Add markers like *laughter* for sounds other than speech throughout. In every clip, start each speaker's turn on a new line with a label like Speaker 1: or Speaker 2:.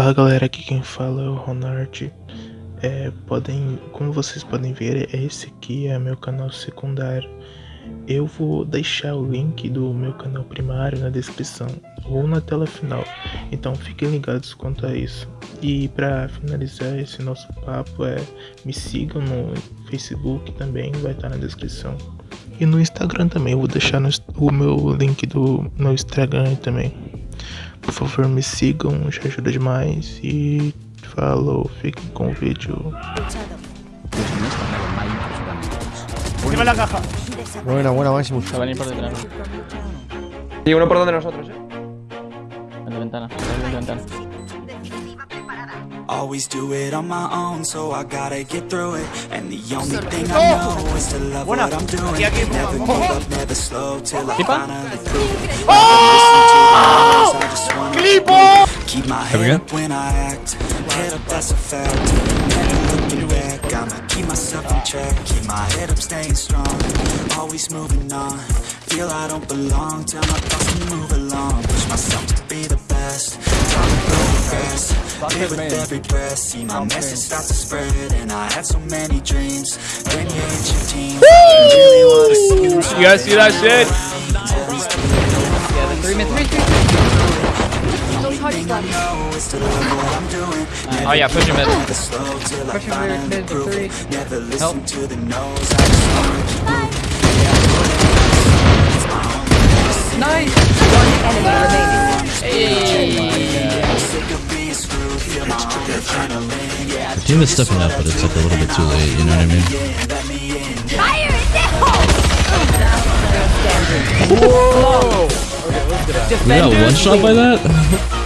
Speaker 1: Fala galera, aqui quem fala é o Ronald. É, podem, como vocês podem ver, esse aqui é meu canal secundário. Eu vou deixar o link do meu canal primário na descrição ou na tela final, então fiquem ligados quanto a isso. E para finalizar esse nosso papo, é, me sigam no Facebook também, vai estar na descrição. E no Instagram também, eu vou deixar no, o meu link do meu Instagram também. Por favor, me sigam, já ajuda demais. E falou, fiquem com o vídeo.
Speaker 2: Encima la caja.
Speaker 3: Buena, buena, máximo.
Speaker 4: Va a venir por detrás.
Speaker 2: Y uno por donde nosotros, eh.
Speaker 4: En la ventana. En la ventana.
Speaker 5: Always do it on my own, so I gotta get through it. And the only thing I know is to love what I'm doing. Never give up, never slow till I finally prove it. Oh! I keep my head up when I act. Head up, that's a fact. Never looking back. I'ma keep myself in check. Keep my head up, staying strong. Always moving on. Feel I don't belong. Tell my thoughts to move along. Push myself to be the best. Time to go fast. Live with every breath. See my message start to spread. And I had so many dreams. Then you hit your teens. Really wanna see you.
Speaker 2: You guys see that shit?
Speaker 4: Three mid, three, three. Oh yeah, push him mid.
Speaker 5: Push
Speaker 4: him mid, mid, three. Help.
Speaker 5: to the no's. I just wanna keep moving.
Speaker 4: Nice!
Speaker 5: Sick of being screwed.
Speaker 6: The team is stepping up, but it's like a little bit too late, you know what I mean?
Speaker 5: fire let me in.
Speaker 6: We got one shot by that? *laughs*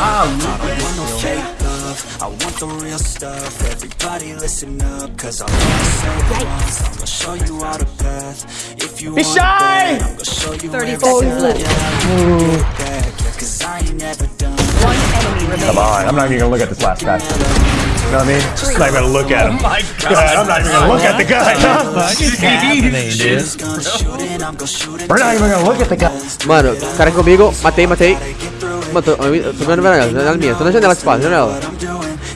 Speaker 5: I'm I want no fake love. I want the real stuff. Everybody listen up, cause I wanna say it once. I'm gonna show you all the path. If you want
Speaker 2: shy!
Speaker 5: that, I'm gonna show you
Speaker 7: 30
Speaker 5: everything.
Speaker 7: seconds left.
Speaker 5: Yeah, get back, yeah, cause I ain't never done.
Speaker 7: One enemy remaining.
Speaker 8: Come on, I'm not even gonna look at this last guy. You know what I mean? Just not even gonna look at him.
Speaker 2: Oh my
Speaker 8: God, I'm not even gonna look at the guy.
Speaker 5: Shit's gonna I'm gonna shoot it.
Speaker 8: We're not even gonna look at the guy.
Speaker 3: Mano, cara comigo, matei, matei. Matou. Tô vendo janela, janela minha. Tô na janela, espaço, janela.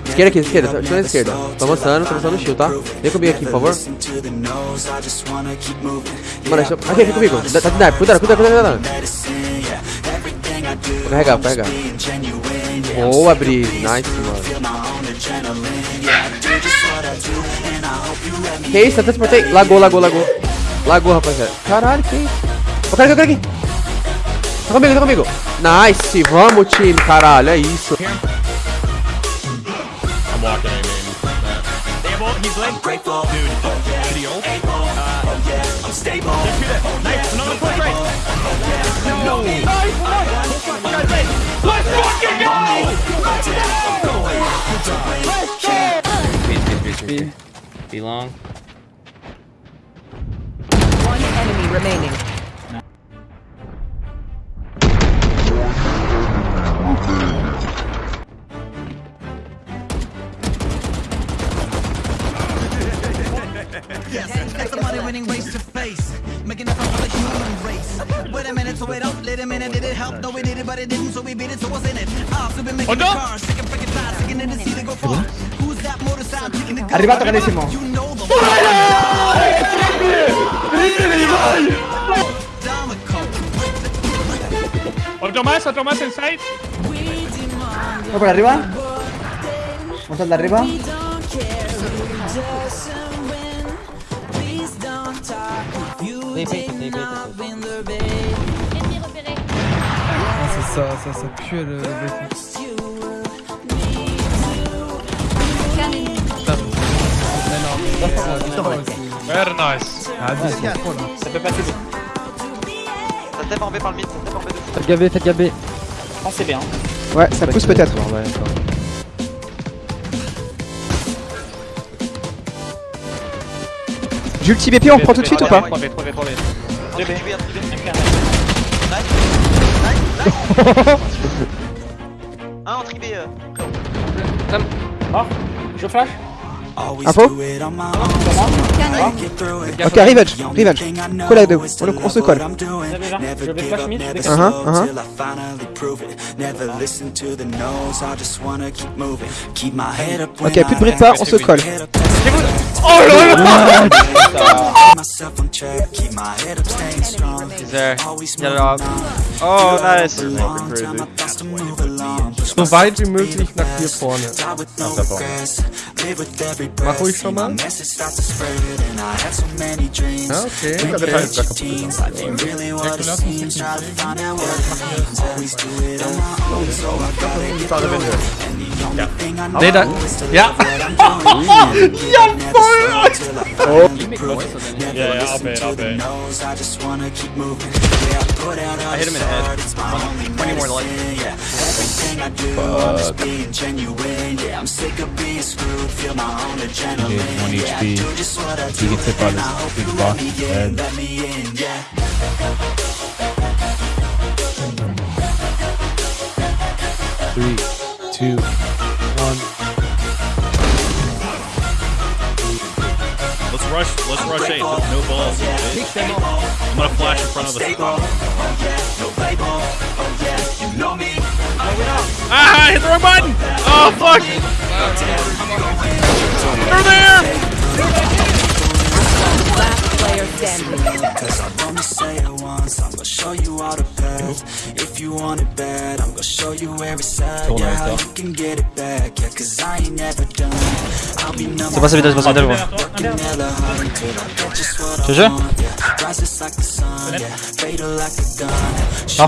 Speaker 3: Esquerda aqui, esquerda, tô na esquerda. Tô avançando, tô avançando no shield, tá? Vem comigo aqui, por favor. Mano, deixa... aqui, vem comigo. Tá de dive, cuidado, cuidado, cuidado. Vou carregar, vou carregar. Boa, Bri. Nice, mano. Que isso, até transportei. Lagou, lagou, lagou. Lagou, rapaziada. Caralho, que isso? O cara aqui, o cara aqui. Tá comigo, tá comigo. Nice, vamos, time, caralho, é isso.
Speaker 2: I'm walking in, man. He's
Speaker 9: race to face. Making us all the human race. Wait a minute, so wait up, let a minute, did it help? No, we did it, but it didn't, so we beat it, so what's in it? I've been making
Speaker 2: Oh, no.
Speaker 9: cars, sick of freaking fast, sticking in the seat and go far. Who's that motorcycle taking the gun?
Speaker 2: Arriba, tocadísimo.
Speaker 9: You know the
Speaker 2: Otro más, otro más en side.
Speaker 10: ¿Voy por arriba? ¿Vamos al de arriba?
Speaker 3: Ça, ça, ça pue le...
Speaker 2: Very nice.
Speaker 4: Ça peut passer B. Ça tape en B par le mid, ça tape en B de
Speaker 3: Faites gabé, faites gabé.
Speaker 4: Pensez bien.
Speaker 10: Ouais, ça pousse peut-être. J'ai le petit BP, on reprend tout de suite ou pas *laughs*
Speaker 4: Un en
Speaker 10: ah, je flash.
Speaker 3: Info Ok, revenge, revenge.
Speaker 5: Collègue de
Speaker 3: on, on se colle. Uh-huh, uh-huh. Ok, plus de
Speaker 5: bric
Speaker 3: on se colle.
Speaker 5: Oh
Speaker 4: là
Speaker 5: là
Speaker 4: Oh, nice.
Speaker 3: so weit wie möglich nach hier vorne.
Speaker 5: Nach der
Speaker 3: Mach ruhig schon mal.
Speaker 5: Ah,
Speaker 3: ja, okay. Der Teil ist gar kaputt
Speaker 5: gegangen.
Speaker 3: Ja. *laughs*
Speaker 5: Ja. Ja. Ja.
Speaker 2: Yeah, I'll bet, I'll bet.
Speaker 5: I out
Speaker 4: hit him in the head.
Speaker 5: start, it's my only
Speaker 4: 20 more life.
Speaker 5: Everything. Yeah, I'm.
Speaker 6: One HP. He gets hit by this big
Speaker 5: you
Speaker 6: box. Three, two,
Speaker 2: rush. Let's rush eight. No balls. bitch. I'm gonna flash in front of the. Ah! I hit the wrong button. Oh fuck! They're there.
Speaker 7: Last player standing.
Speaker 5: Cause only say it once, I'm gonna show you all the If you want it bad, I'm gonna show you every side. Yeah, how you can get it back. Yeah, cause I ain't never done. I'll be
Speaker 4: numb C'est pas ça,
Speaker 5: c'est pas pas Je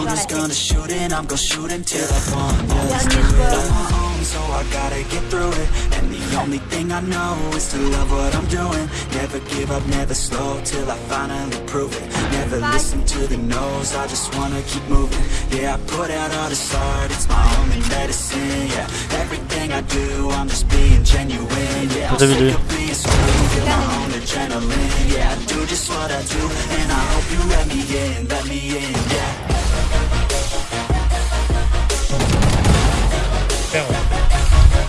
Speaker 5: I won. Yeah, let's do it on my own, so I gotta get through it. And the only thing I know is to love what I'm doing. Never give up, never slow till I finally prove it. Never listen to the no's, I just wanna keep moving. Yeah, I put out all this art, it's my only medicine. Yeah, everything I do, I'm just being genuine. Yeah, I'm sick of being screwed, feel my own adrenaline. Yeah, I do just what I do, and I hope you let me in, let me in. Yeah.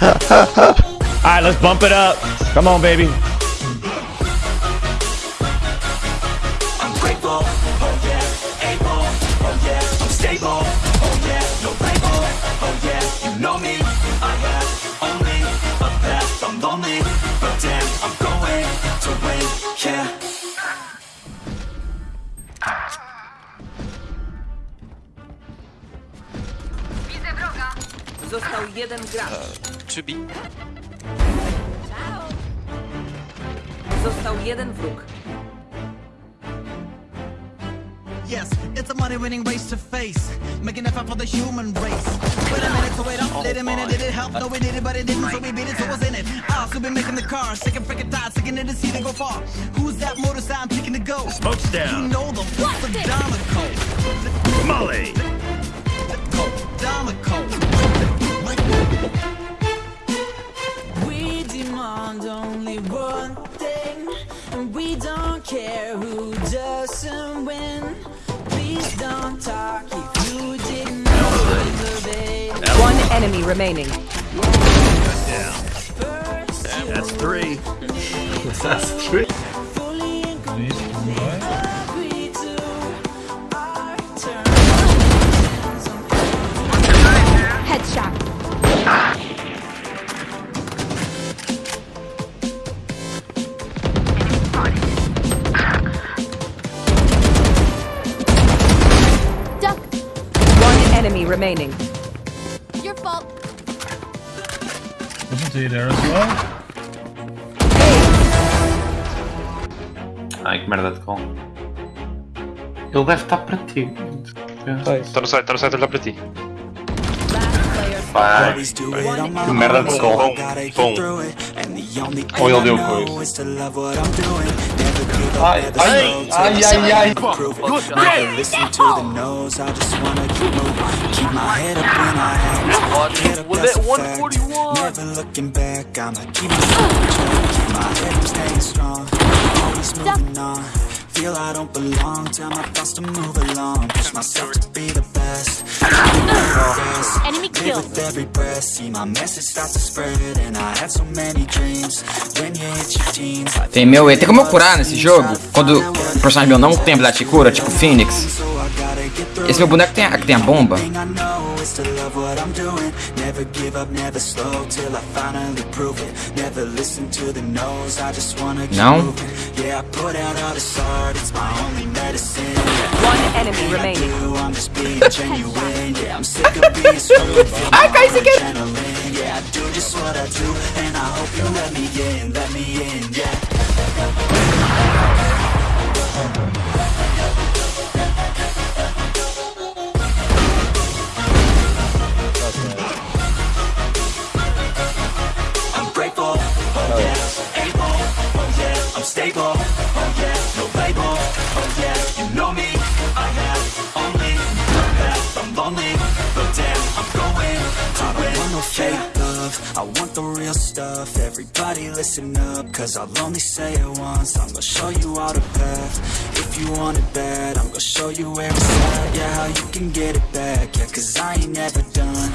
Speaker 8: Alright, let's bump it up. Come on, baby.
Speaker 5: I'm grateful, oh yeah, able, oh yeah, I'm stable, oh yeah, no label, oh yeah, you know me, I have only a path, I'm lonely, but damn, I'm going to win, yeah.
Speaker 7: Został jeden gracz.
Speaker 4: To be.
Speaker 7: Został jeden wróg.
Speaker 9: Yes, it's a money winning race to face. Making a fight for the human race. Wait a minute, so wait up. Wait a minute, did it help? No, we did it, but it didn't, so we beat it, so what's in it? Ah, I also been making the car, sick and freaking tired, sick and to see they go far. Who's that motorcycle I'm picking to go?
Speaker 8: Smoke's
Speaker 9: You know the what's the Domico.
Speaker 8: Molly.
Speaker 9: Domico.
Speaker 11: We only one thing, and we don't care who doesn't win. Please don't talk if you didn't know the.
Speaker 7: One enemy remaining.
Speaker 8: That's three. *laughs*
Speaker 11: Fully
Speaker 7: remaining.
Speaker 11: Your fault.
Speaker 2: Wasn't he there as well?
Speaker 12: Ai, que merda de call. Ele deve estar para ti.
Speaker 4: Está no site, está no site a olhar para ti.
Speaker 12: Que merda de call.
Speaker 5: Tom.
Speaker 12: Ou ele deu coisa.
Speaker 5: I just wanna keep moving. Keep my head up when I act. Get up, that's a fact. Never looking back, I'ma. Keep my head up, staying strong. Always moving on. Feel I don't belong, tell my thoughts to move along. Push myself to be the best. Enemy with every breath See my message start to spread And I had so many dreams When you hit your teens
Speaker 13: Tem meu, tem como eu curar nesse jogo? Quando o personagem meu não tem habilidade de cura, tipo Phoenix. Esse meu boneco tem a, tem a bomba? Não?
Speaker 5: Ah, *laughs* cai, isso aqui! I want the real stuff, everybody listen up, cause I'll only say it once, I'm gonna show you all the path, if you want it bad, I'm gonna show you where it's at, yeah, how you can get it back, yeah, cause I ain't never done,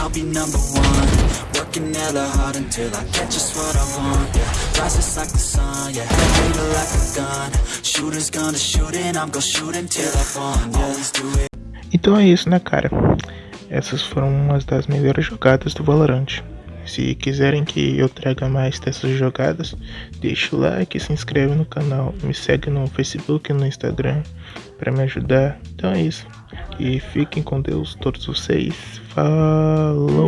Speaker 5: I'll be number one, working hella hard until I get just what I want, yeah, rises like the sun, yeah, head like a gun, shooters gonna shoot and I'm gonna shoot until I fall, yeah, always do it.
Speaker 1: Então é isso, né, cara? Essas foram umas das melhores jogadas do. Se quiserem que eu traga mais dessas jogadas, deixa o like, se inscreve no canal, me segue no Facebook e no Instagram para me ajudar. Então é isso. E fiquem com Deus todos vocês. Falou!